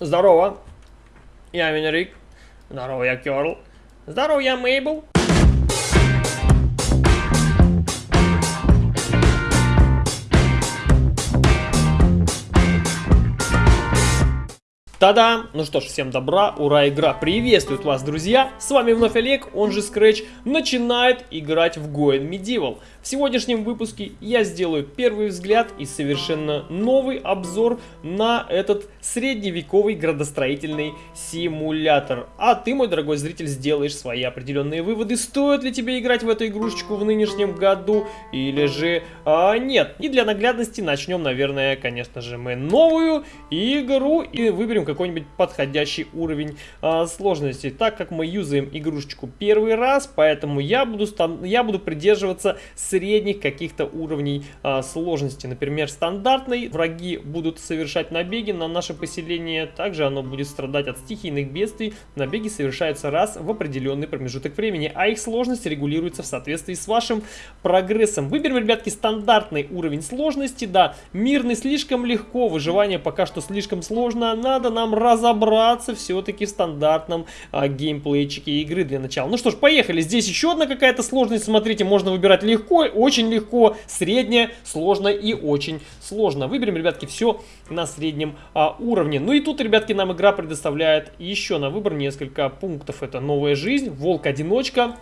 Здорово. Я Венерик. Здорово, я Керл. Здорово, я Мейбл. Та-дам! Ну что ж, всем добра, ура, игра приветствует вас, друзья! С вами вновь Олег, он же Scratch, начинает играть в Goen Medieval. В сегодняшнем выпуске я сделаю первый взгляд и совершенно новый обзор на этот средневековый градостроительный симулятор. А ты, мой дорогой зритель, сделаешь свои определенные выводы, стоит ли тебе играть в эту игрушечку в нынешнем году или же а, нет. И для наглядности начнем, наверное, конечно же, мы новую игру и выберем какой-нибудь подходящий уровень а, сложности. Так как мы юзаем игрушечку первый раз, поэтому я буду, я буду придерживаться средних каких-то уровней а, сложности. Например, стандартный, враги будут совершать набеги на наше поселение, также оно будет страдать от стихийных бедствий. Набеги совершаются раз в определенный промежуток времени, а их сложность регулируется в соответствии с вашим прогрессом. Выберем, ребятки, стандартный уровень сложности, да, мирный слишком легко, выживание пока что слишком сложно, надо нам разобраться все-таки в стандартном а, геймплейчике игры для начала. Ну что ж, поехали. Здесь еще одна какая-то сложность. Смотрите, можно выбирать легко, очень легко, среднее, сложно и очень сложно. Выберем, ребятки, все на среднем а, уровне. Ну и тут, ребятки, нам игра предоставляет еще на выбор несколько пунктов. Это новая жизнь, волк-одиночка,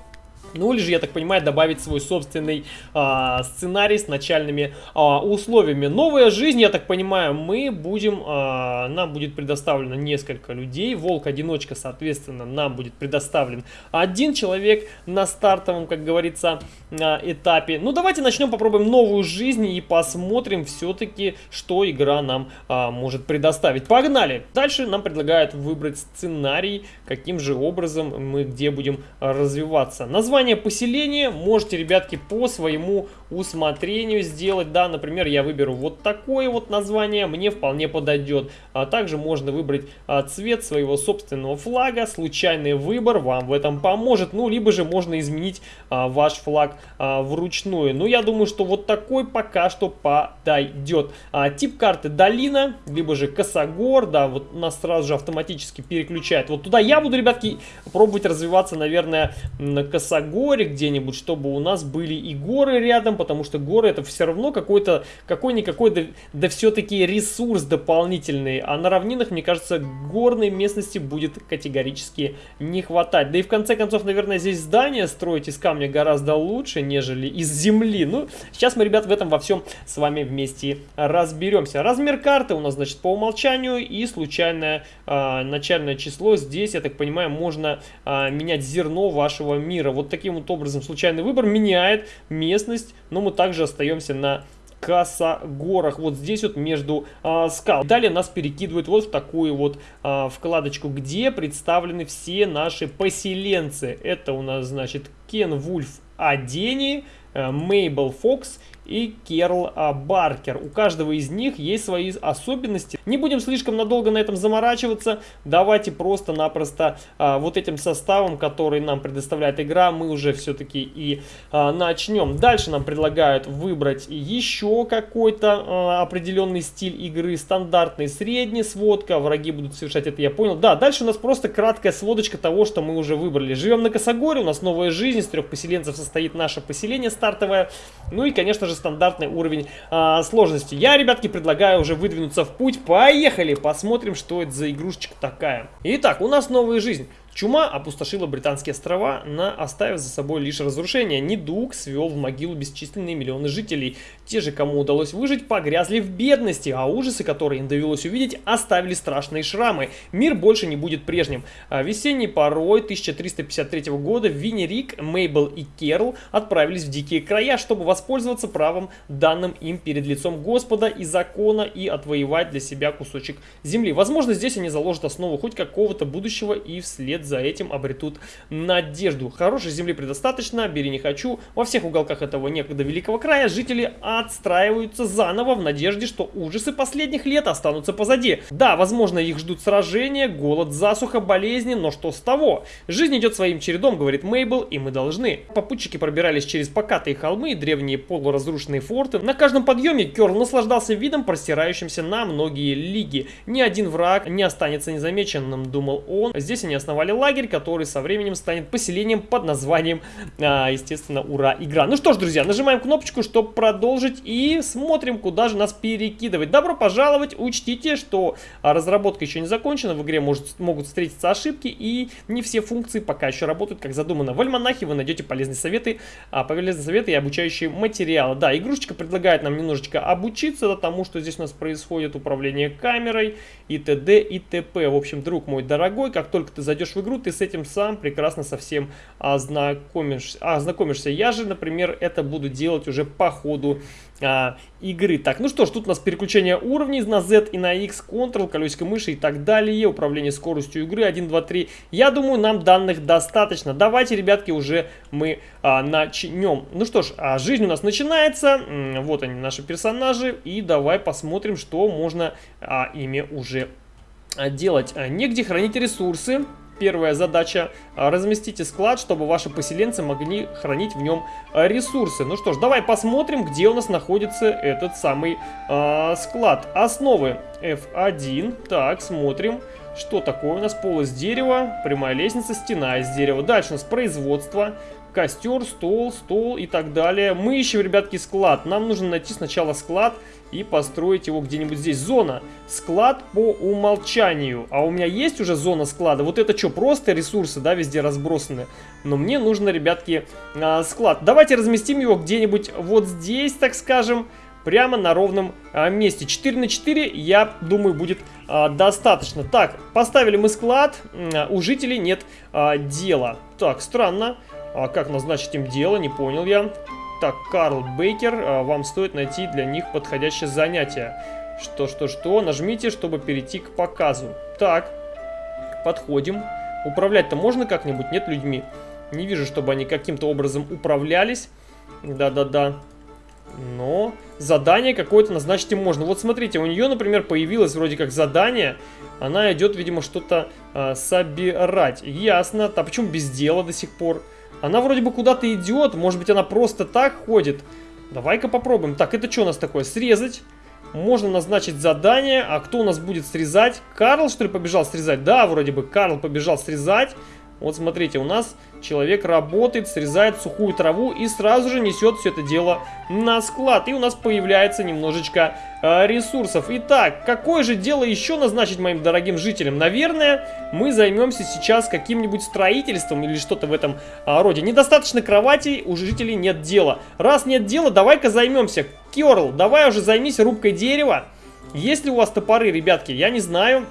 ну или же, я так понимаю, добавить свой собственный а, сценарий с начальными а, условиями. Новая жизнь, я так понимаю, мы будем, а, нам будет предоставлено несколько людей. Волк-одиночка, соответственно, нам будет предоставлен один человек на стартовом, как говорится, а, этапе. Ну давайте начнем, попробуем новую жизнь и посмотрим все-таки, что игра нам а, может предоставить. Погнали! Дальше нам предлагают выбрать сценарий, каким же образом мы где будем развиваться. Название Название поселения можете, ребятки, по своему усмотрению сделать. Да, например, я выберу вот такое вот название, мне вполне подойдет. А также можно выбрать а, цвет своего собственного флага. Случайный выбор вам в этом поможет. Ну, либо же можно изменить а, ваш флаг а, вручную. Ну, я думаю, что вот такой пока что подойдет. А, тип карты долина, либо же косогор. Да, вот нас сразу же автоматически переключает. Вот туда я буду, ребятки, пробовать развиваться, наверное, на косогор горе где-нибудь, чтобы у нас были и горы рядом, потому что горы это все равно какой-то, какой-никакой, да, да все-таки ресурс дополнительный. А на равнинах, мне кажется, горной местности будет категорически не хватать. Да и в конце концов, наверное, здесь здание строить из камня гораздо лучше, нежели из земли. Ну, сейчас мы, ребят, в этом во всем с вами вместе разберемся. Размер карты у нас, значит, по умолчанию и случайное э, начальное число. Здесь, я так понимаю, можно э, менять зерно вашего мира. Вот таким вот образом случайный выбор меняет местность, но мы также остаемся на Косогорах, вот здесь вот между а, скал. Далее нас перекидывают вот в такую вот а, вкладочку, где представлены все наши поселенцы. Это у нас, значит, Кен Вульф Адени, Мейбл Фокс и Керл а, Баркер. У каждого из них есть свои особенности. Не будем слишком надолго на этом заморачиваться. Давайте просто-напросто а, вот этим составом, который нам предоставляет игра, мы уже все-таки и а, начнем. Дальше нам предлагают выбрать еще какой-то а, определенный стиль игры. Стандартный, средний, сводка. Враги будут совершать это, я понял. Да, дальше у нас просто краткая сводочка того, что мы уже выбрали. Живем на Косогоре, у нас новая жизнь. Из трех поселенцев состоит наше поселение стартовое. Ну и, конечно же, стандартный уровень а, сложности. Я, ребятки, предлагаю уже выдвинуться в путь. Поехали, посмотрим, что это за игрушечка такая. Итак, у нас новая жизнь. Чума опустошила британские острова, на оставив за собой лишь разрушение. Недуг свел в могилу бесчисленные миллионы жителей. Те же, кому удалось выжить, погрязли в бедности, а ужасы, которые им довелось увидеть, оставили страшные шрамы. Мир больше не будет прежним. А весенней порой 1353 года Винни Рик, Мейбл и Керл отправились в дикие края, чтобы воспользоваться правом, данным им перед лицом Господа и закона, и отвоевать для себя кусочек земли. Возможно, здесь они заложат основу хоть какого-то будущего и вслед за этим обретут надежду. Хорошей земли предостаточно, бери не хочу. Во всех уголках этого некогда великого края жители отстраиваются заново в надежде, что ужасы последних лет останутся позади. Да, возможно, их ждут сражения, голод, засуха, болезни, но что с того? Жизнь идет своим чередом, говорит Мейбл, и мы должны. Попутчики пробирались через покатые холмы и древние полуразрушенные форты. На каждом подъеме Керл наслаждался видом, простирающимся на многие лиги. Ни один враг не останется незамеченным, думал он. Здесь они основали лагерь, который со временем станет поселением под названием, а, естественно, Ура Игра. Ну что ж, друзья, нажимаем кнопочку, чтобы продолжить и смотрим, куда же нас перекидывать. Добро пожаловать, учтите, что разработка еще не закончена, в игре может, могут встретиться ошибки и не все функции пока еще работают как задумано. В альманахе вы найдете полезные советы, а, полезные советы и обучающие материалы. Да, игрушечка предлагает нам немножечко обучиться тому, что здесь у нас происходит, управление камерой и т.д. и т.п. В общем, друг мой дорогой, как только ты зайдешь в игру, ты с этим сам прекрасно совсем ознакомишься. ознакомишься. Я же, например, это буду делать уже по ходу а, игры. Так, ну что ж, тут у нас переключение уровней на Z и на X, Ctrl, колесико мыши и так далее, управление скоростью игры 1, 2, 3. Я думаю, нам данных достаточно. Давайте, ребятки, уже мы а, начнем. Ну что ж, а, жизнь у нас начинается. Вот они, наши персонажи. И давай посмотрим, что можно а, ими уже а, делать. А, негде хранить ресурсы. Первая задача – разместите склад, чтобы ваши поселенцы могли хранить в нем ресурсы. Ну что ж, давай посмотрим, где у нас находится этот самый э, склад. Основы F1. Так, смотрим. Что такое у нас? Пол из дерева, прямая лестница, стена из дерева. Дальше у нас производство костер, стол, стол и так далее. Мы ищем, ребятки, склад. Нам нужно найти сначала склад и построить его где-нибудь здесь. Зона. Склад по умолчанию. А у меня есть уже зона склада. Вот это что, просто ресурсы, да, везде разбросаны. Но мне нужно, ребятки, а, склад. Давайте разместим его где-нибудь вот здесь, так скажем прямо на ровном а, месте. 4 на 4, я думаю, будет а, достаточно. Так, поставили мы склад, у жителей нет а, дела. Так, странно. А как назначить им дело, не понял я. Так, Карл Бейкер, а, вам стоит найти для них подходящее занятие. Что, что, что, нажмите, чтобы перейти к показу. Так, подходим. Управлять-то можно как-нибудь? Нет людьми. Не вижу, чтобы они каким-то образом управлялись. Да-да-да. Но задание какое-то назначить им можно. Вот смотрите, у нее, например, появилось вроде как задание. Она идет, видимо, что-то э, собирать. Ясно. А почему без дела до сих пор? Она вроде бы куда-то идет, может быть она просто так ходит. Давай-ка попробуем. Так, это что у нас такое? Срезать. Можно назначить задание. А кто у нас будет срезать? Карл, что ли, побежал срезать? Да, вроде бы Карл побежал срезать. Вот смотрите, у нас человек работает, срезает сухую траву и сразу же несет все это дело на склад. И у нас появляется немножечко э, ресурсов. Итак, какое же дело еще назначить моим дорогим жителям? Наверное, мы займемся сейчас каким-нибудь строительством или что-то в этом э, роде. Недостаточно кроватей, у жителей нет дела. Раз нет дела, давай-ка займемся. Керл, давай уже займись рубкой дерева. Есть ли у вас топоры, ребятки? Я не знаю.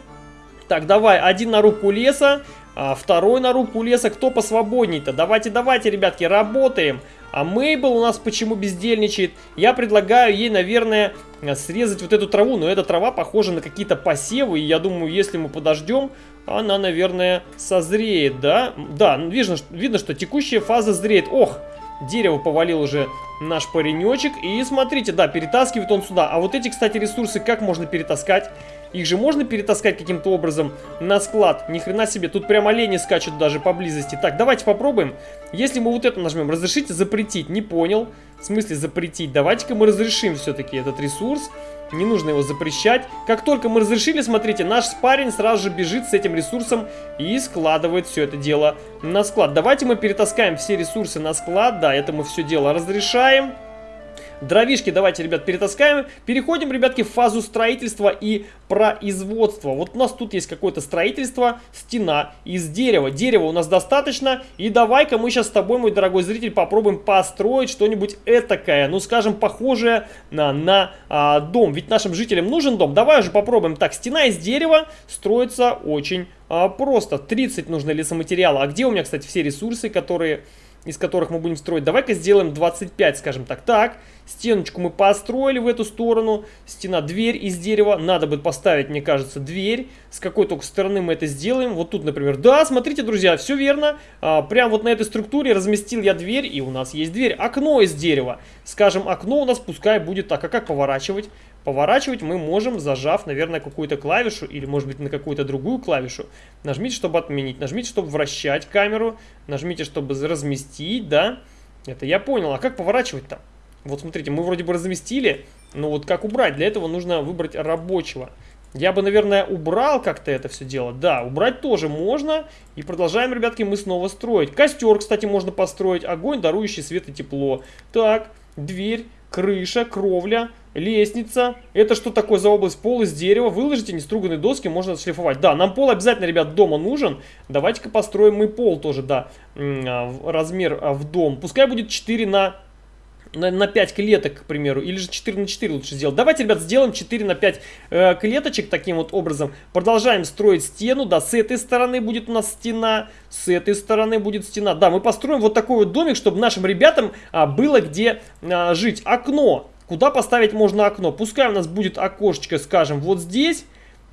Так, давай, один на рубку леса, а второй на руку леса, кто посвободней-то? Давайте, давайте, ребятки, работаем. А Мейбл у нас почему бездельничает? Я предлагаю ей, наверное, срезать вот эту траву. Но эта трава похожа на какие-то посевы. И я думаю, если мы подождем, она, наверное, созреет, да? Да, видно, видно что текущая фаза зреет. Ох, дерево повалил уже наш паренечек. И смотрите, да, перетаскивает он сюда. А вот эти, кстати, ресурсы как можно перетаскать? Их же можно перетаскать каким-то образом на склад. Ни хрена себе, тут прям олени скачут даже поблизости. Так, давайте попробуем. Если мы вот это нажмем, разрешите запретить. Не понял. В смысле запретить? Давайте-ка мы разрешим все-таки этот ресурс. Не нужно его запрещать. Как только мы разрешили, смотрите, наш парень сразу же бежит с этим ресурсом и складывает все это дело на склад. Давайте мы перетаскаем все ресурсы на склад. Да, это мы все дело разрешаем. Дровишки давайте, ребят, перетаскаем. Переходим, ребятки, в фазу строительства и производства. Вот у нас тут есть какое-то строительство, стена из дерева. Дерева у нас достаточно. И давай-ка мы сейчас с тобой, мой дорогой зритель, попробуем построить что-нибудь этакое. Ну, скажем, похожее на, на а, дом. Ведь нашим жителям нужен дом. Давай уже попробуем. Так, стена из дерева строится очень а, просто. 30 нужно лесоматериала. А где у меня, кстати, все ресурсы, которые из которых мы будем строить. Давай-ка сделаем 25, скажем так. Так, стеночку мы построили в эту сторону. Стена, дверь из дерева. Надо будет поставить, мне кажется, дверь. С какой только стороны мы это сделаем. Вот тут, например. Да, смотрите, друзья, все верно. А, прям вот на этой структуре разместил я дверь, и у нас есть дверь. Окно из дерева. Скажем, окно у нас пускай будет так. А как поворачивать? Поворачивать мы можем, зажав, наверное, какую-то клавишу или, может быть, на какую-то другую клавишу. Нажмите, чтобы отменить. Нажмите, чтобы вращать камеру. Нажмите, чтобы разместить, да. Это я понял. А как поворачивать-то? Вот смотрите, мы вроде бы разместили, но вот как убрать? Для этого нужно выбрать рабочего. Я бы, наверное, убрал как-то это все дело. Да, убрать тоже можно. И продолжаем, ребятки, мы снова строить. Костер, кстати, можно построить. Огонь, дарующий свет и тепло. Так, дверь, крыша, кровля, лестница. Это что такое за область? Пол из дерева. Выложите неструганные доски, можно отшлифовать. Да, нам пол обязательно, ребят, дома нужен. Давайте-ка построим мы пол тоже, да. А, размер а, в дом. Пускай будет 4 на на, на 5 клеток, к примеру, или же 4 на 4 лучше сделать. Давайте, ребят, сделаем 4 на 5 э, клеточек таким вот образом. Продолжаем строить стену, да, с этой стороны будет у нас стена, с этой стороны будет стена. Да, мы построим вот такой вот домик, чтобы нашим ребятам а, было где а, жить. Окно. Куда поставить можно окно? Пускай у нас будет окошечко, скажем, вот здесь.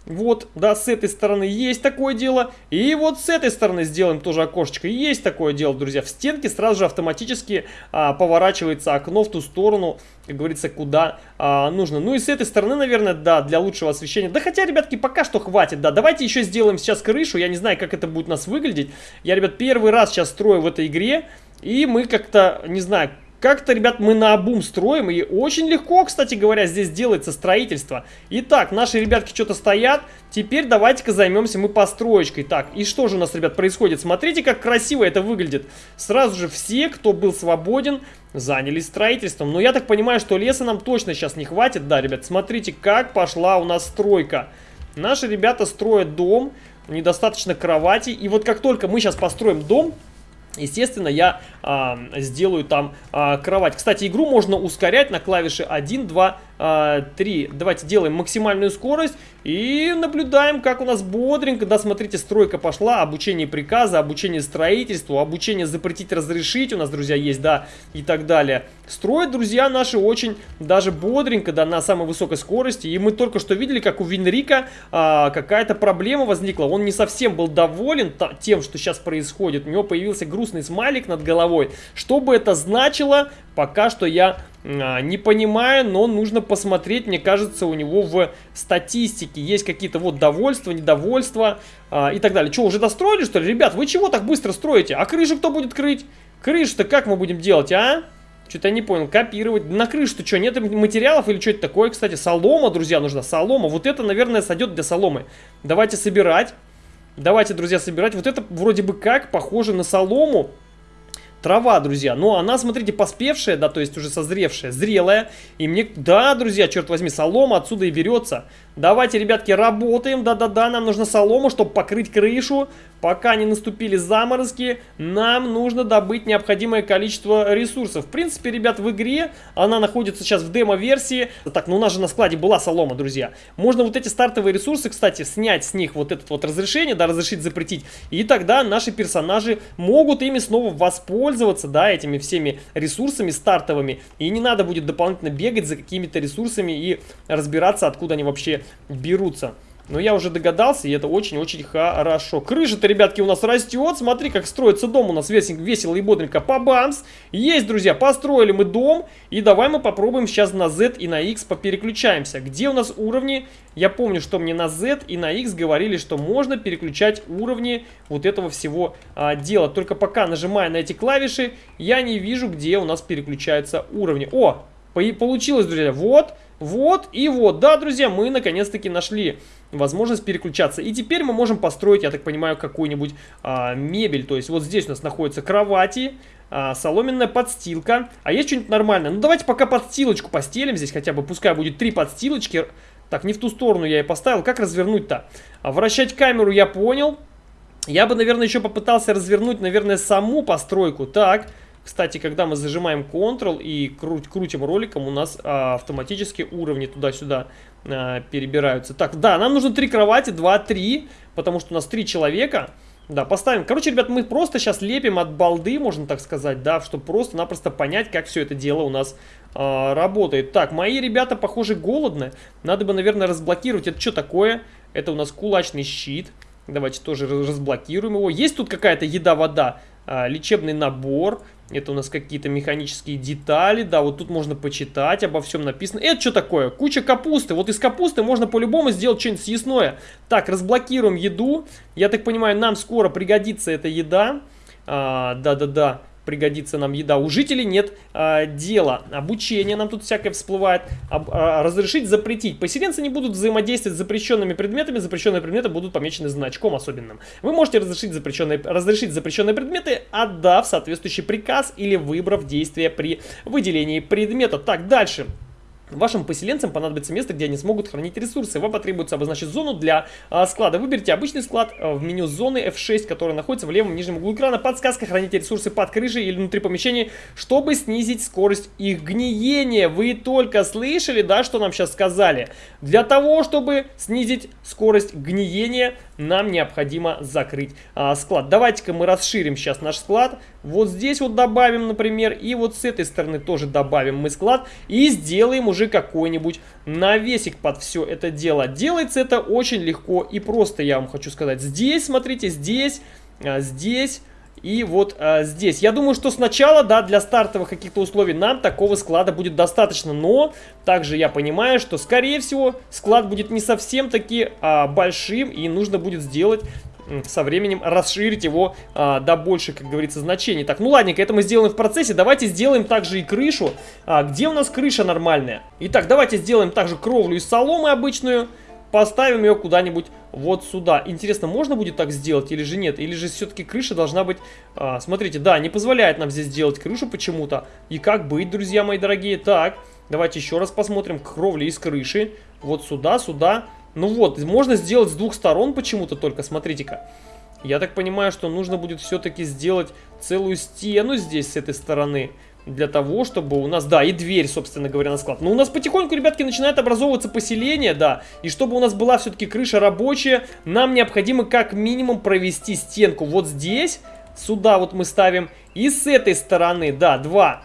Вот, да, с этой стороны есть такое дело. И вот с этой стороны сделаем тоже окошечко. Есть такое дело, друзья. В стенке сразу же автоматически а, поворачивается окно в ту сторону, как говорится, куда а, нужно. Ну и с этой стороны, наверное, да, для лучшего освещения. Да хотя, ребятки, пока что хватит, да. Давайте еще сделаем сейчас крышу. Я не знаю, как это будет у нас выглядеть. Я, ребят, первый раз сейчас строю в этой игре. И мы как-то, не знаю, как-то, ребят, мы на обум строим, и очень легко, кстати говоря, здесь делается строительство. Итак, наши ребятки что-то стоят, теперь давайте-ка займемся мы построечкой. Так, и что же у нас, ребят, происходит? Смотрите, как красиво это выглядит. Сразу же все, кто был свободен, занялись строительством. Но я так понимаю, что леса нам точно сейчас не хватит. Да, ребят, смотрите, как пошла у нас стройка. Наши ребята строят дом, недостаточно кровати. И вот как только мы сейчас построим дом, Естественно, я а, сделаю там а, кровать. Кстати, игру можно ускорять на клавише 1, 2, 3. Давайте делаем максимальную скорость и наблюдаем, как у нас бодренько. Да, смотрите, стройка пошла, обучение приказа, обучение строительству, обучение запретить, разрешить у нас, друзья, есть, да, и так далее. Строят, друзья, наши очень даже бодренько, да, на самой высокой скорости. И мы только что видели, как у Винрика а, какая-то проблема возникла. Он не совсем был доволен тем, что сейчас происходит. У него появился грустный смайлик над головой. Что бы это значило, пока что я а, не понимаю, но нужно посмотреть, мне кажется, у него в статистике есть какие-то вот довольства, недовольства а, и так далее. Что, уже достроили, что ли? Ребят, вы чего так быстро строите? А крышу кто будет крыть? Крышу-то как мы будем делать, а? Что-то я не понял. Копировать. На крышу-то что, нет материалов или что это такое? Кстати, солома, друзья, нужна. Солома. Вот это, наверное, сойдет для соломы. Давайте собирать. Давайте, друзья, собирать. Вот это вроде бы как похоже на солому. Трава, друзья. Но она, смотрите, поспевшая, да, то есть уже созревшая, зрелая. И мне, да, друзья, черт возьми, солома отсюда и берется. Давайте, ребятки, работаем. Да-да-да, нам нужно солому, чтобы покрыть крышу. Пока не наступили заморозки, нам нужно добыть необходимое количество ресурсов. В принципе, ребят, в игре она находится сейчас в демо-версии. Так, ну у нас же на складе была солома, друзья. Можно вот эти стартовые ресурсы, кстати, снять с них вот это вот разрешение, да, разрешить, запретить. И тогда наши персонажи могут ими снова воспользоваться, да, этими всеми ресурсами стартовыми. И не надо будет дополнительно бегать за какими-то ресурсами и разбираться, откуда они вообще берутся. Но я уже догадался, и это очень-очень хорошо. Крыша-то, ребятки, у нас растет. Смотри, как строится дом у нас весело и бодренько. По-бамс! Есть, друзья, построили мы дом. И давай мы попробуем сейчас на Z и на X попереключаемся. Где у нас уровни? Я помню, что мне на Z и на X говорили, что можно переключать уровни вот этого всего а, дела. Только пока, нажимая на эти клавиши, я не вижу, где у нас переключаются уровни. О, получилось, друзья. Вот, вот и вот. Да, друзья, мы наконец-таки нашли возможность переключаться. И теперь мы можем построить, я так понимаю, какую-нибудь а, мебель. То есть вот здесь у нас находятся кровати, а, соломенная подстилка. А есть что-нибудь нормальное? Ну давайте пока подстилочку постелим здесь хотя бы. Пускай будет три подстилочки. Так, не в ту сторону я и поставил. Как развернуть-то? А, вращать камеру я понял. Я бы, наверное, еще попытался развернуть, наверное, саму постройку. Так, кстати, когда мы зажимаем Ctrl и крут, крутим роликом, у нас а, автоматически уровни туда-сюда а, перебираются. Так, да, нам нужно три кровати, 2, 3, потому что у нас три человека. Да, поставим. Короче, ребят, мы просто сейчас лепим от балды, можно так сказать, да, чтобы просто-напросто понять, как все это дело у нас э, работает. Так, мои ребята, похоже, голодны. Надо бы, наверное, разблокировать. Это что такое? Это у нас кулачный щит. Давайте тоже разблокируем его. Есть тут какая-то еда-вода? Э, лечебный набор. Это у нас какие-то механические детали. Да, вот тут можно почитать, обо всем написано. Это что такое? Куча капусты. Вот из капусты можно по-любому сделать что-нибудь съестное. Так, разблокируем еду. Я так понимаю, нам скоро пригодится эта еда. А, да-да-да пригодится нам еда. У жителей нет а, дела. Обучение нам тут всякое всплывает. Об, а, разрешить, запретить. Поселенцы не будут взаимодействовать с запрещенными предметами. Запрещенные предметы будут помечены значком особенным. Вы можете разрешить запрещенные, разрешить запрещенные предметы, отдав соответствующий приказ или выбрав действие при выделении предмета. Так, дальше. Вашим поселенцам понадобится место, где они смогут хранить ресурсы. Вам потребуется обозначить зону для а, склада. Выберите обычный склад а, в меню зоны F6, который находится в левом нижнем углу экрана. Подсказка «Храните ресурсы под крышей или внутри помещения, чтобы снизить скорость их гниения». Вы только слышали, да, что нам сейчас сказали? Для того, чтобы снизить скорость гниения, нам необходимо закрыть а, склад. Давайте-ка мы расширим сейчас наш склад. Вот здесь вот добавим, например, и вот с этой стороны тоже добавим мы склад. И сделаем уже какой-нибудь навесик под все это дело. Делается это очень легко и просто, я вам хочу сказать. Здесь, смотрите, здесь, а, здесь... И вот а, здесь. Я думаю, что сначала, да, для стартовых каких-то условий нам такого склада будет достаточно. Но также я понимаю, что, скорее всего, склад будет не совсем таки а, большим. И нужно будет сделать со временем расширить его а, до больших, как говорится, значений. Так, ну ладненько, это мы сделаем в процессе. Давайте сделаем также и крышу. А, где у нас крыша нормальная? Итак, давайте сделаем также кровлю из соломы обычную. Поставим ее куда-нибудь вот сюда. Интересно, можно будет так сделать или же нет? Или же все-таки крыша должна быть... А, смотрите, да, не позволяет нам здесь сделать крышу почему-то. И как быть, друзья мои дорогие? Так, давайте еще раз посмотрим. Кровля из крыши. Вот сюда, сюда. Ну вот, можно сделать с двух сторон почему-то только, смотрите-ка. Я так понимаю, что нужно будет все-таки сделать целую стену здесь с этой стороны. Для того, чтобы у нас, да, и дверь, собственно говоря, на склад. Но у нас потихоньку, ребятки, начинает образовываться поселение, да. И чтобы у нас была все-таки крыша рабочая, нам необходимо как минимум провести стенку вот здесь. Сюда вот мы ставим. И с этой стороны, да, два.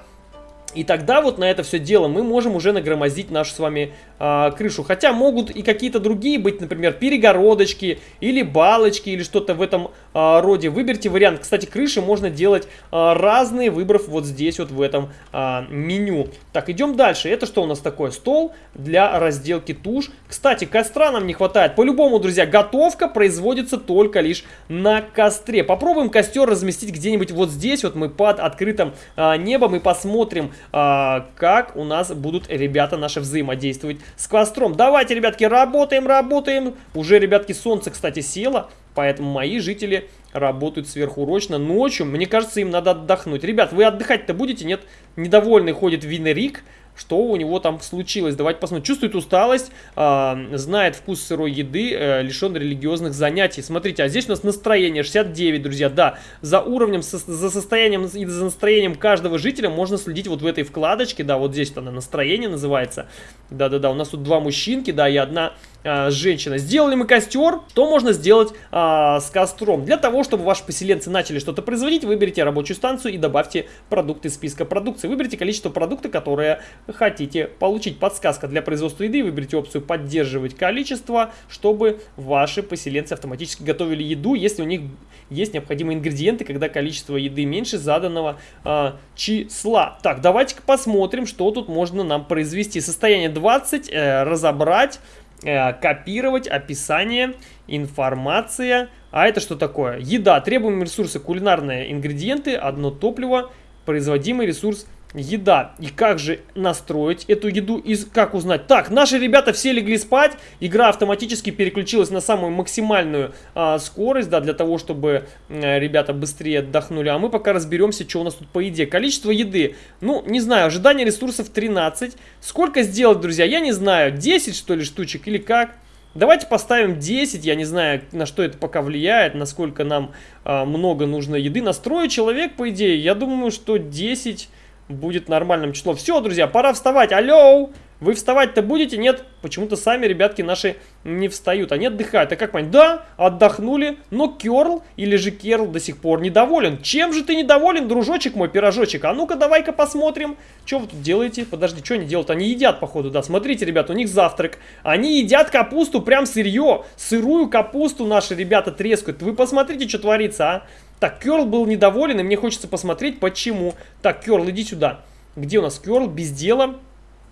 И тогда вот на это все дело мы можем уже нагромоздить нашу с вами э, крышу. Хотя могут и какие-то другие быть, например, перегородочки или балочки или что-то в этом э, роде. Выберите вариант. Кстати, крыши можно делать э, разные, выбрав вот здесь вот в этом э, меню. Так, идем дальше. Это что у нас такое? Стол для разделки туш. Кстати, костра нам не хватает. По-любому, друзья, готовка производится только лишь на костре. Попробуем костер разместить где-нибудь вот здесь. Вот мы под открытым э, небом и посмотрим, а, как у нас будут ребята наши взаимодействовать с костром. Давайте, ребятки, работаем, работаем. Уже, ребятки, солнце, кстати, село, поэтому мои жители работают сверхурочно. Ночью, мне кажется, им надо отдохнуть. Ребят, вы отдыхать-то будете? Нет? Недовольный ходит Винерик что у него там случилось. Давайте посмотрим. Чувствует усталость, э, знает вкус сырой еды, э, лишен религиозных занятий. Смотрите, а здесь у нас настроение 69, друзья. Да, за уровнем, со, за состоянием и за настроением каждого жителя можно следить вот в этой вкладочке. Да, вот здесь она настроение называется. Да-да-да, у нас тут два мужчинки, да, и одна э, женщина. Сделали мы костер. Что можно сделать э, с костром? Для того, чтобы ваши поселенцы начали что-то производить, выберите рабочую станцию и добавьте продукты из списка продукции. Выберите количество продукта, которое хотите получить. Подсказка для производства еды. Выберите опцию «Поддерживать количество», чтобы ваши поселенцы автоматически готовили еду, если у них есть необходимые ингредиенты, когда количество еды меньше заданного э, числа. Так, давайте-ка посмотрим, что тут можно нам произвести. Состояние 20, э, разобрать, копировать, описание, информация. А это что такое? Еда, требуемые ресурсы, кулинарные ингредиенты, одно топливо, производимый ресурс – еда. И как же настроить эту еду и как узнать? Так, наши ребята все легли спать. Игра автоматически переключилась на самую максимальную а, скорость, да, для того, чтобы а, ребята быстрее отдохнули. А мы пока разберемся, что у нас тут по еде. Количество еды, ну, не знаю, ожидание ресурсов 13. Сколько сделать, друзья, я не знаю. 10, что ли, штучек или как? Давайте поставим 10, я не знаю, на что это пока влияет, насколько нам а, много нужно еды. Настроить человек, по идее, я думаю, что 10 будет нормальным числом. Все, друзья, пора вставать. Алло! Вы вставать-то будете? Нет, почему-то сами ребятки наши не встают. Они отдыхают. А как понять? Да, отдохнули, но Керл или же Керл до сих пор недоволен. Чем же ты недоволен, дружочек мой, пирожочек? А ну-ка, давай-ка посмотрим. Что вы тут делаете? Подожди, что они делают? Они едят, походу, да. Смотрите, ребята, у них завтрак. Они едят капусту прям сырье. Сырую капусту наши ребята трескают. Вы посмотрите, что творится, а. Так, Керл был недоволен, и мне хочется посмотреть, почему. Так, Керл, иди сюда. Где у нас Керл? Без дела.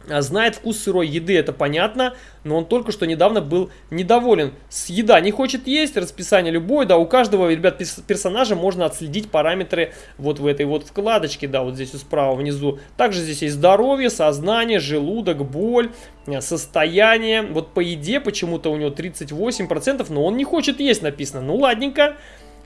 А, знает вкус сырой еды, это понятно, но он только что недавно был недоволен. С еда не хочет есть, расписание любое, да, у каждого, ребят, персонажа можно отследить параметры вот в этой вот вкладочке, да, вот здесь справа внизу. Также здесь есть здоровье, сознание, желудок, боль, э, состояние. Вот по еде почему-то у него 38%, но он не хочет есть написано. Ну, ладненько.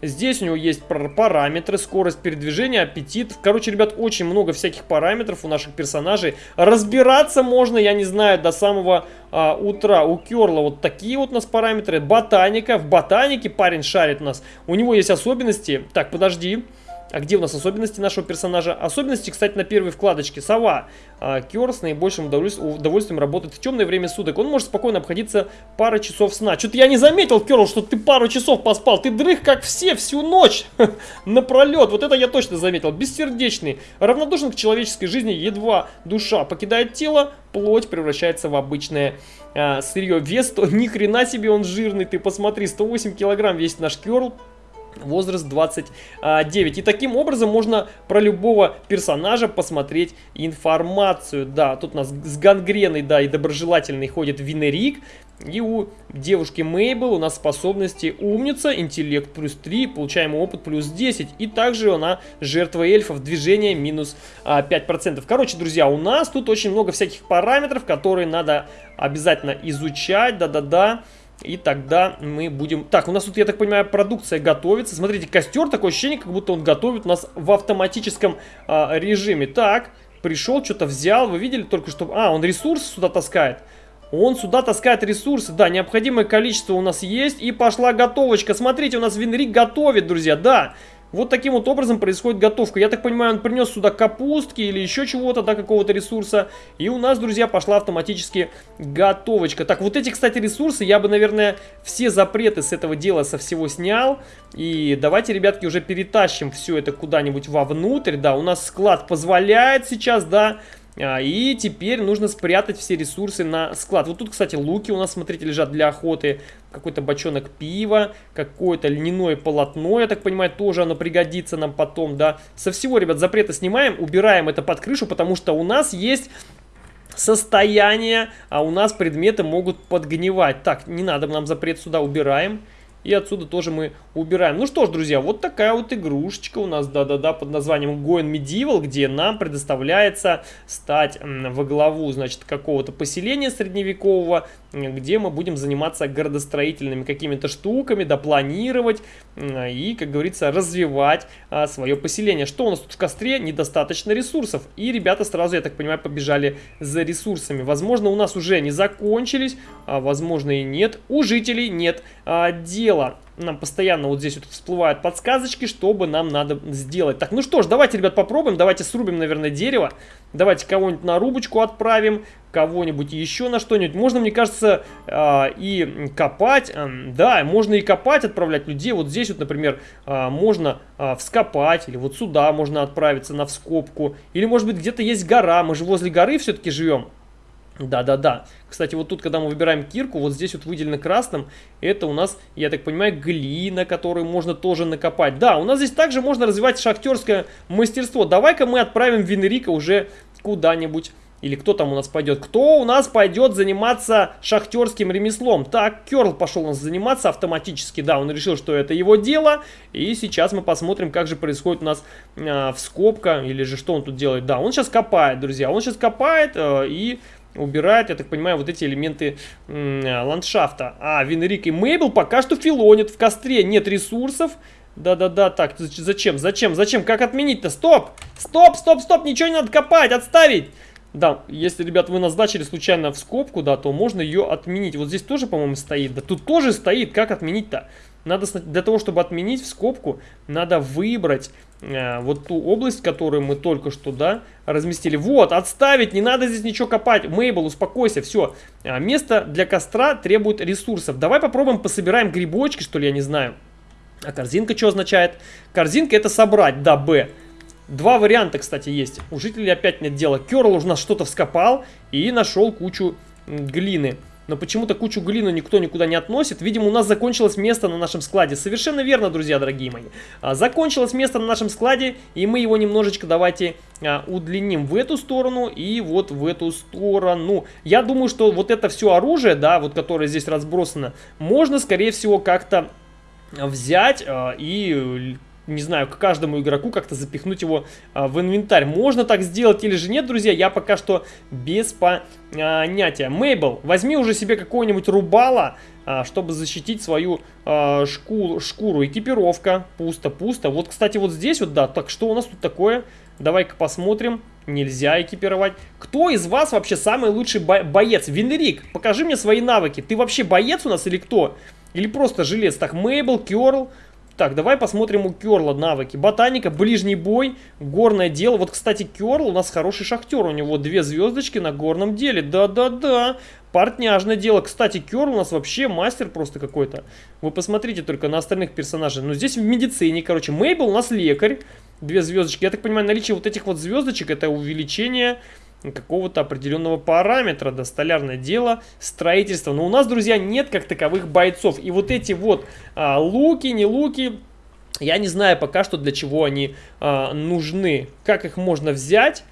Здесь у него есть параметры, скорость передвижения, аппетит. Короче, ребят, очень много всяких параметров у наших персонажей. Разбираться можно, я не знаю, до самого а, утра. У Керла вот такие вот у нас параметры. Ботаника. В ботанике парень шарит нас. У него есть особенности. Так, подожди. Подожди. А где у нас особенности нашего персонажа? Особенности, кстати, на первой вкладочке. Сова. А, Кер с наибольшим удовольствием работает в темное время суток. Он может спокойно обходиться пару часов сна. Что-то я не заметил, Керл, что ты пару часов поспал. Ты дрых, как все, всю ночь напролет. Вот это я точно заметил. Бессердечный. Равнодушен к человеческой жизни. Едва душа покидает тело, плоть превращается в обычное а, сырье. Вес, то ни хрена себе он жирный. Ты посмотри, 108 килограмм весит наш Керл возраст 29. И таким образом можно про любого персонажа посмотреть информацию. Да, тут у нас с гангреной, да, и доброжелательный ходит Винерик. И у девушки Мейбл у нас способности умница, интеллект плюс 3, получаемый опыт плюс 10. И также она жертва эльфов, движение минус а, 5%. Короче, друзья, у нас тут очень много всяких параметров, которые надо обязательно изучать. Да-да-да. И тогда мы будем... Так, у нас тут, я так понимаю, продукция готовится. Смотрите, костер, такое ощущение, как будто он готовит нас в автоматическом а, режиме. Так, пришел, что-то взял. Вы видели только что... А, он ресурсы сюда таскает. Он сюда таскает ресурсы. Да, необходимое количество у нас есть. И пошла готовочка. Смотрите, у нас Винрик готовит, друзья. Да, вот таким вот образом происходит готовка. Я так понимаю, он принес сюда капустки или еще чего-то, да, какого-то ресурса. И у нас, друзья, пошла автоматически готовочка. Так, вот эти, кстати, ресурсы, я бы, наверное, все запреты с этого дела со всего снял. И давайте, ребятки, уже перетащим все это куда-нибудь вовнутрь. Да, у нас склад позволяет сейчас, да, и теперь нужно спрятать все ресурсы на склад. Вот тут, кстати, луки у нас, смотрите, лежат для охоты. Какой-то бочонок пива, какое-то льняное полотно, я так понимаю, тоже оно пригодится нам потом, да. Со всего, ребят, запреты снимаем, убираем это под крышу, потому что у нас есть состояние, а у нас предметы могут подгнивать. Так, не надо нам запрет сюда, убираем. И отсюда тоже мы убираем. Ну что ж, друзья, вот такая вот игрушечка у нас, да-да-да, под названием Goen Medieval, где нам предоставляется стать во главу, значит, какого-то поселения средневекового, где мы будем заниматься городостроительными какими-то штуками, допланировать и, как говорится, развивать а, свое поселение. Что у нас тут в костре? Недостаточно ресурсов. И ребята сразу, я так понимаю, побежали за ресурсами. Возможно, у нас уже они закончились, а возможно и нет. У жителей нет а, дела нам постоянно вот здесь вот всплывают подсказочки, чтобы нам надо сделать. Так, ну что ж, давайте, ребят, попробуем. Давайте срубим, наверное, дерево. Давайте кого-нибудь на рубочку отправим, кого-нибудь еще на что-нибудь. Можно, мне кажется, э, и копать. Да, можно и копать, отправлять людей. Вот здесь вот, например, э, можно вскопать. Или вот сюда можно отправиться на вскопку. Или, может быть, где-то есть гора. Мы же возле горы все-таки живем. Да-да-да. Кстати, вот тут, когда мы выбираем кирку, вот здесь вот выделено красным, это у нас, я так понимаю, глина, которую можно тоже накопать. Да, у нас здесь также можно развивать шахтерское мастерство. Давай-ка мы отправим Венерика уже куда-нибудь. Или кто там у нас пойдет? Кто у нас пойдет заниматься шахтерским ремеслом? Так, Керл пошел у нас заниматься автоматически. Да, он решил, что это его дело. И сейчас мы посмотрим, как же происходит у нас э, вскопка. Или же что он тут делает. Да, он сейчас копает, друзья. Он сейчас копает э, и убирает, я так понимаю, вот эти элементы ландшафта. А, Винрик и Мейбл пока что филонят в костре, нет ресурсов. Да-да-да, так, зачем, зачем, зачем, как отменить-то? Стоп, стоп, стоп, стоп, ничего не надо копать, отставить. Да, если, ребят, вы назначили случайно в скобку, да, то можно ее отменить. Вот здесь тоже, по-моему, стоит. Да тут тоже стоит, как отменить-то? Надо для того, чтобы отменить в скобку, надо выбрать э, вот ту область, которую мы только что, да, разместили. Вот, отставить, не надо здесь ничего копать. Мейбл, успокойся, все. А, место для костра требует ресурсов. Давай попробуем пособираем грибочки, что ли, я не знаю. А корзинка что означает? Корзинка это собрать, да, Б. Два варианта, кстати, есть. У жителей опять нет дела. Керл у нас что-то вскопал и нашел кучу глины. Но почему-то кучу глины никто никуда не относит. Видимо, у нас закончилось место на нашем складе. Совершенно верно, друзья, дорогие мои. А, закончилось место на нашем складе, и мы его немножечко давайте а, удлиним в эту сторону и вот в эту сторону. Я думаю, что вот это все оружие, да, вот которое здесь разбросано, можно, скорее всего, как-то взять а, и не знаю, к каждому игроку как-то запихнуть его а, в инвентарь. Можно так сделать или же нет, друзья, я пока что без понятия. Мейбл, возьми уже себе какого-нибудь рубала, а, чтобы защитить свою а, шкуру. Экипировка, пусто-пусто. Вот, кстати, вот здесь вот, да, так что у нас тут такое? Давай-ка посмотрим. Нельзя экипировать. Кто из вас вообще самый лучший бо боец? Венерик, покажи мне свои навыки. Ты вообще боец у нас или кто? Или просто жилец? Так, Мейбл, Керл... Так, давай посмотрим у Керла навыки. Ботаника, ближний бой, горное дело. Вот, кстати, Керл у нас хороший шахтер. У него две звездочки на горном деле. Да-да-да. Портняжное дело. Кстати, Керл у нас вообще мастер просто какой-то. Вы посмотрите только на остальных персонажей. Ну, здесь в медицине, короче. Мейбл у нас лекарь. Две звездочки. Я так понимаю, наличие вот этих вот звездочек это увеличение какого-то определенного параметра, да, столярное дело, строительство. Но у нас, друзья, нет как таковых бойцов. И вот эти вот а, луки, не луки, я не знаю пока что для чего они а, нужны. Как их можно взять,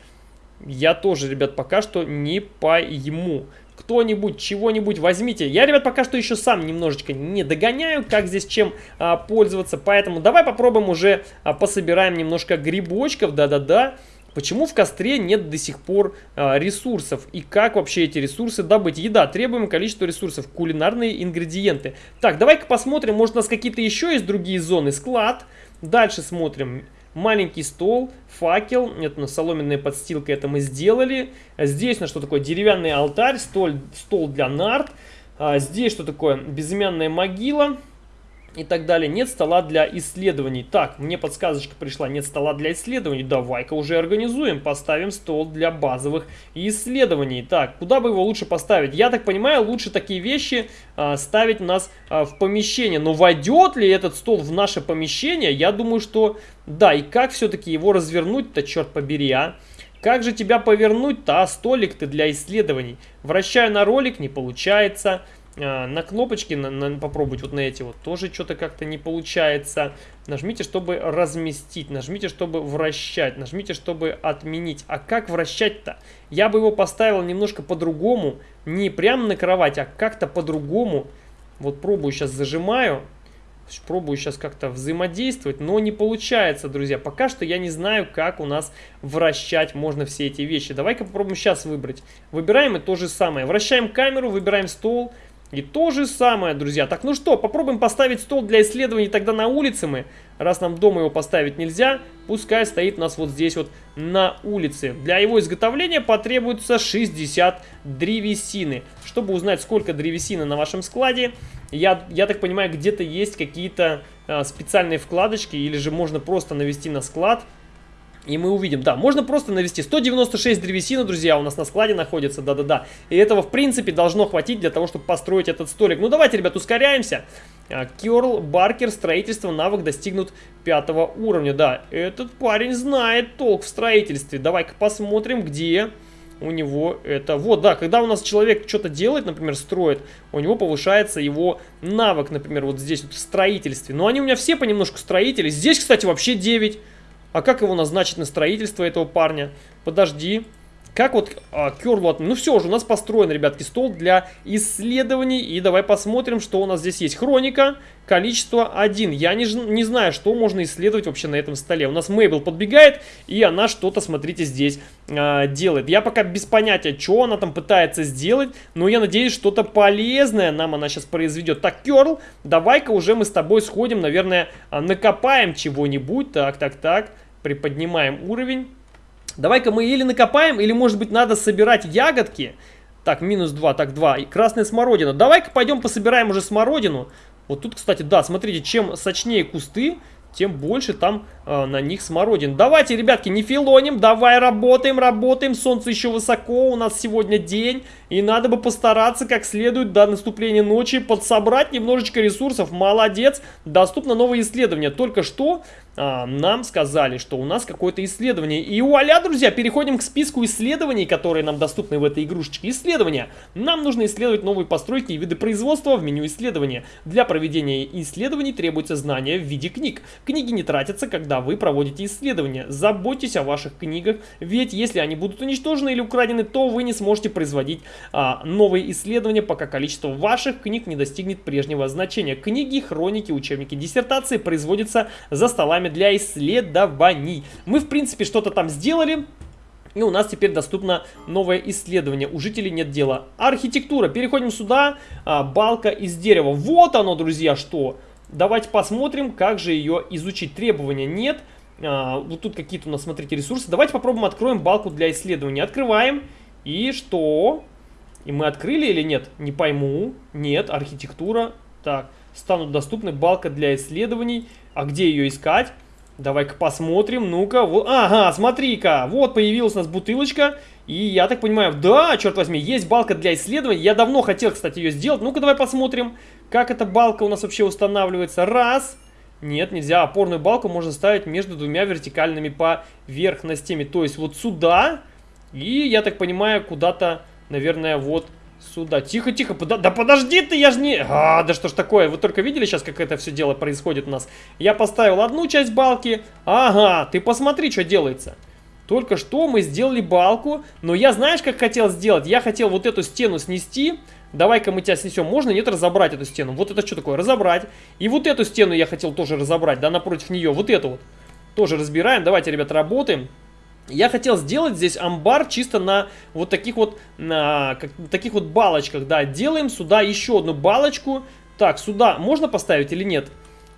я тоже, ребят, пока что не пойму. Кто-нибудь, чего-нибудь возьмите. Я, ребят, пока что еще сам немножечко не догоняю, как здесь чем а, пользоваться. Поэтому давай попробуем уже а, пособираем немножко грибочков, да-да-да. Почему в костре нет до сих пор а, ресурсов? И как вообще эти ресурсы добыть? Еда. Требуемое количество ресурсов. Кулинарные ингредиенты. Так, давай-ка посмотрим. Может у нас какие-то еще есть другие зоны? Склад. Дальше смотрим. Маленький стол, факел, это на соломенная подстилка, это мы сделали. Здесь на что такое? Деревянный алтарь, стол, стол для нарт. А, здесь что такое? Безымянная могила и так далее. Нет стола для исследований. Так, мне подсказочка пришла, нет стола для исследований. Давай-ка уже организуем, поставим стол для базовых исследований. Так, куда бы его лучше поставить? Я так понимаю, лучше такие вещи а, ставить у нас а, в помещение. Но войдет ли этот стол в наше помещение? Я думаю, что да. И как все-таки его развернуть-то, черт побери, а? Как же тебя повернуть-то, а столик ты для исследований? Вращаю на ролик, не получается. А, на кнопочки на, на, попробовать вот на эти вот тоже что-то как-то не получается. Нажмите, чтобы разместить, нажмите, чтобы вращать, нажмите, чтобы отменить. А как вращать-то? Я бы его поставил немножко по-другому, не прямо на кровать, а как-то по-другому. Вот пробую сейчас зажимаю, пробую сейчас как-то взаимодействовать, но не получается, друзья. Пока что я не знаю, как у нас вращать можно все эти вещи. Давай-ка попробуем сейчас выбрать. Выбираем и то же самое. Вращаем камеру, выбираем стол, и то же самое, друзья. Так, ну что, попробуем поставить стол для исследований тогда на улице мы. Раз нам дома его поставить нельзя, пускай стоит у нас вот здесь вот на улице. Для его изготовления потребуется 60 древесины. Чтобы узнать, сколько древесины на вашем складе, я, я так понимаю, где-то есть какие-то а, специальные вкладочки, или же можно просто навести на склад и мы увидим, да, можно просто навести 196 древесины, друзья, у нас на складе находится, да-да-да. И этого, в принципе, должно хватить для того, чтобы построить этот столик. Ну, давайте, ребят, ускоряемся. Керл Баркер, строительство, навык достигнут пятого уровня. Да, этот парень знает толк в строительстве. Давай-ка посмотрим, где у него это... Вот, да, когда у нас человек что-то делает, например, строит, у него повышается его навык, например, вот здесь вот в строительстве. Но они у меня все понемножку строители. Здесь, кстати, вообще 9. А как его назначить на строительство этого парня? Подожди. Как вот а. Ну все уже, у нас построен, ребятки, стол для исследований. И давай посмотрим, что у нас здесь есть. Хроника, количество 1. Я не, не знаю, что можно исследовать вообще на этом столе. У нас Мейбл подбегает, и она что-то, смотрите, здесь а, делает. Я пока без понятия, что она там пытается сделать, но я надеюсь, что-то полезное нам она сейчас произведет. Так, Керл, давай-ка уже мы с тобой сходим, наверное, а, накопаем чего-нибудь. Так, так, так, приподнимаем уровень. Давай-ка мы или накопаем, или, может быть, надо собирать ягодки. Так, минус 2, так, 2. И красная смородина. Давай-ка пойдем пособираем уже смородину. Вот тут, кстати, да, смотрите, чем сочнее кусты, тем больше там э, на них смородин. Давайте, ребятки, не филоним, давай работаем, работаем. Солнце еще высоко, у нас сегодня день. И надо бы постараться как следует до наступления ночи подсобрать немножечко ресурсов. Молодец, доступно новое исследование. Только что а, нам сказали, что у нас какое-то исследование. И вуаля, друзья, переходим к списку исследований, которые нам доступны в этой игрушечке. Исследования. Нам нужно исследовать новые постройки и виды производства в меню исследования. Для проведения исследований требуется знание в виде книг. Книги не тратятся, когда вы проводите исследования. Заботьтесь о ваших книгах, ведь если они будут уничтожены или украдены, то вы не сможете производить новые исследования, пока количество ваших книг не достигнет прежнего значения. Книги, хроники, учебники, диссертации производятся за столами для исследований. Мы, в принципе, что-то там сделали, и у нас теперь доступно новое исследование. У жителей нет дела. Архитектура. Переходим сюда. А, балка из дерева. Вот оно, друзья, что. Давайте посмотрим, как же ее изучить. Требования нет. А, вот тут какие-то у нас, смотрите, ресурсы. Давайте попробуем откроем балку для исследования. Открываем. И что? И мы открыли или нет? Не пойму. Нет, архитектура. Так, станут доступны балка для исследований. А где ее искать? Давай-ка посмотрим. Ну-ка, вот, ага, смотри-ка. Вот появилась у нас бутылочка. И я так понимаю, да, черт возьми, есть балка для исследований. Я давно хотел, кстати, ее сделать. Ну-ка, давай посмотрим, как эта балка у нас вообще устанавливается. Раз. Нет, нельзя. Опорную балку можно ставить между двумя вертикальными поверхностями. То есть вот сюда. И, я так понимаю, куда-то наверное, вот сюда. Тихо, тихо, пода да подожди ты, я же не... А, да что ж такое, вы только видели сейчас, как это все дело происходит у нас? Я поставил одну часть балки, ага, ты посмотри, что делается. Только что мы сделали балку, но я знаешь, как хотел сделать? Я хотел вот эту стену снести, давай-ка мы тебя снесем. Можно, нет, разобрать эту стену? Вот это что такое? Разобрать. И вот эту стену я хотел тоже разобрать, да, напротив нее, вот эту вот. Тоже разбираем, давайте, ребята, работаем. Я хотел сделать здесь амбар чисто на вот таких вот, на, как, таких вот балочках, да. Делаем сюда еще одну балочку. Так, сюда можно поставить или нет?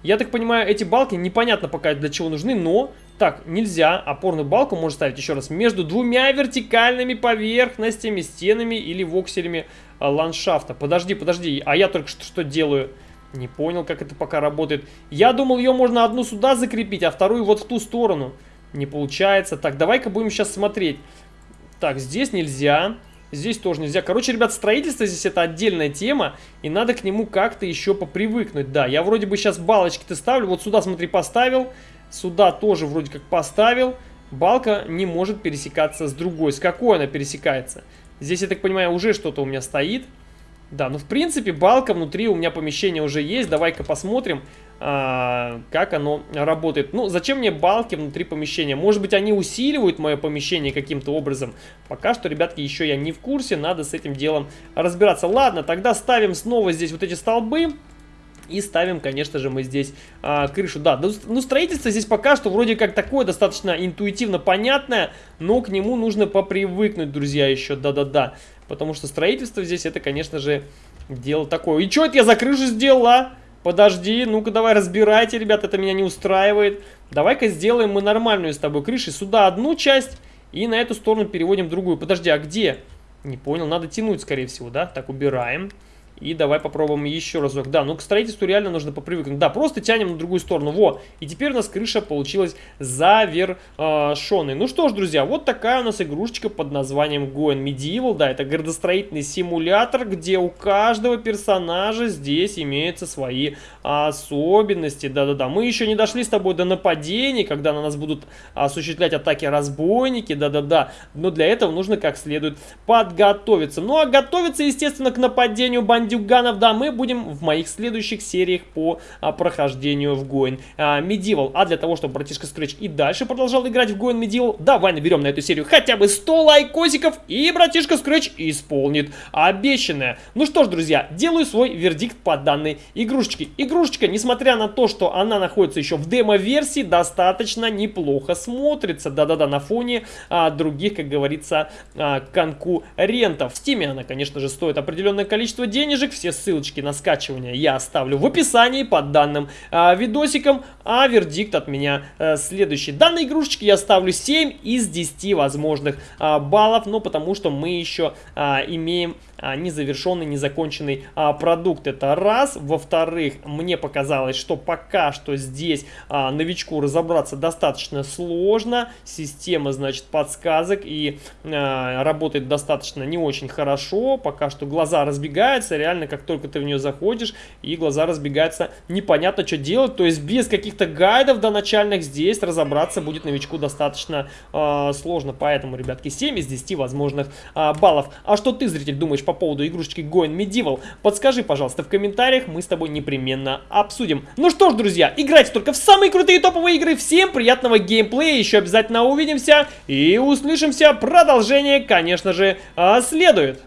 Я так понимаю, эти балки непонятно пока для чего нужны, но... Так, нельзя. Опорную балку можно ставить еще раз между двумя вертикальными поверхностями, стенами или вокселями а, ландшафта. Подожди, подожди, а я только что, что делаю? Не понял, как это пока работает. Я думал, ее можно одну сюда закрепить, а вторую вот в ту сторону. Не получается. Так, давай-ка будем сейчас смотреть. Так, здесь нельзя. Здесь тоже нельзя. Короче, ребят, строительство здесь это отдельная тема. И надо к нему как-то еще попривыкнуть. Да, я вроде бы сейчас балочки-то ставлю. Вот сюда, смотри, поставил. Сюда тоже вроде как поставил. Балка не может пересекаться с другой. С какой она пересекается? Здесь, я так понимаю, уже что-то у меня стоит. Да, ну в принципе балка внутри у меня помещения уже есть. Давай-ка посмотрим, как оно работает. Ну, зачем мне балки внутри помещения? Может быть, они усиливают мое помещение каким-то образом? Пока что, ребятки, еще я не в курсе. Надо с этим делом разбираться. Ладно, тогда ставим снова здесь вот эти столбы. И ставим, конечно же, мы здесь а, крышу. Да, ну, ну строительство здесь пока что вроде как такое достаточно интуитивно понятное, но к нему нужно попривыкнуть, друзья, еще. Да-да-да. Потому что строительство здесь это, конечно же, дело такое. И что это я за крышу сделала? Подожди, ну-ка давай разбирайте, ребят, это меня не устраивает. Давай-ка сделаем мы нормальную с тобой крышу. Сюда одну часть и на эту сторону переводим другую. Подожди, а где? Не понял, надо тянуть, скорее всего, да? Так, убираем. И давай попробуем еще разок. Да, ну к строительству реально нужно попривыкнуть. Да, просто тянем на другую сторону. Во, и теперь у нас крыша получилась завершенной. Ну что ж, друзья, вот такая у нас игрушечка под названием Goen Medieval. Да, это градостроительный симулятор, где у каждого персонажа здесь имеются свои особенности. Да-да-да, мы еще не дошли с тобой до нападений, когда на нас будут осуществлять атаки разбойники. Да-да-да, но для этого нужно как следует подготовиться. Ну а готовиться, естественно, к нападению бандитов бандюганов, да, мы будем в моих следующих сериях по а, прохождению в Goin а, Medieval. А для того, чтобы братишка Scratch и дальше продолжал играть в Goin Medieval, давай наберем на эту серию хотя бы 100 лайкосиков, и братишка Scratch исполнит обещанное. Ну что ж, друзья, делаю свой вердикт по данной игрушечке. Игрушечка, несмотря на то, что она находится еще в демо-версии, достаточно неплохо смотрится. Да-да-да, на фоне а, других, как говорится, а, конкурентов. В Steam она, конечно же, стоит определенное количество денег, денежек. Все ссылочки на скачивание я оставлю в описании под данным а, видосиком. А вердикт от меня э, следующий. Данной игрушечке я ставлю 7 из 10 возможных э, баллов, но потому что мы еще э, имеем а, незавершенный, незаконченный а, продукт. Это раз. Во-вторых, мне показалось, что пока что здесь а, новичку разобраться достаточно сложно. Система, значит, подсказок и а, работает достаточно не очень хорошо. Пока что глаза разбегаются. Реально, как только ты в нее заходишь, и глаза разбегаются, непонятно, что делать. То есть без каких-то гайдов до начальных здесь разобраться будет новичку достаточно а, сложно. Поэтому, ребятки, 7 из 10 возможных а, баллов. А что ты, зритель, думаешь по поводу игрушечки Going Medieval, подскажи, пожалуйста, в комментариях, мы с тобой непременно обсудим. Ну что ж, друзья, играйте только в самые крутые топовые игры. Всем приятного геймплея, еще обязательно увидимся и услышимся. Продолжение, конечно же, а, следует.